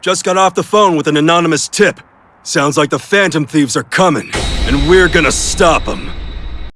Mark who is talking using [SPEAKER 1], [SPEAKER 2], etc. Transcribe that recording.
[SPEAKER 1] Just got off the phone with an anonymous tip. Sounds like the Phantom Thieves are coming, and we're gonna stop them.